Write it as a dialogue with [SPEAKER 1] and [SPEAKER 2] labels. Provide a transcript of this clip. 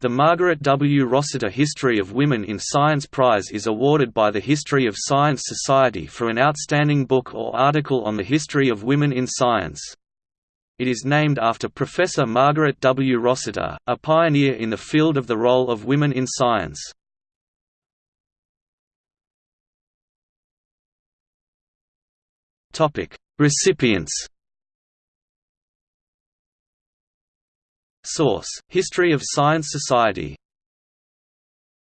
[SPEAKER 1] The Margaret W. Rossiter History of Women in Science Prize is awarded by the History of Science Society for an outstanding book or article on the history of women in science. It is named after Professor Margaret W. Rossiter, a pioneer in the field of the role of women in science. Recipients Source: History of Science Society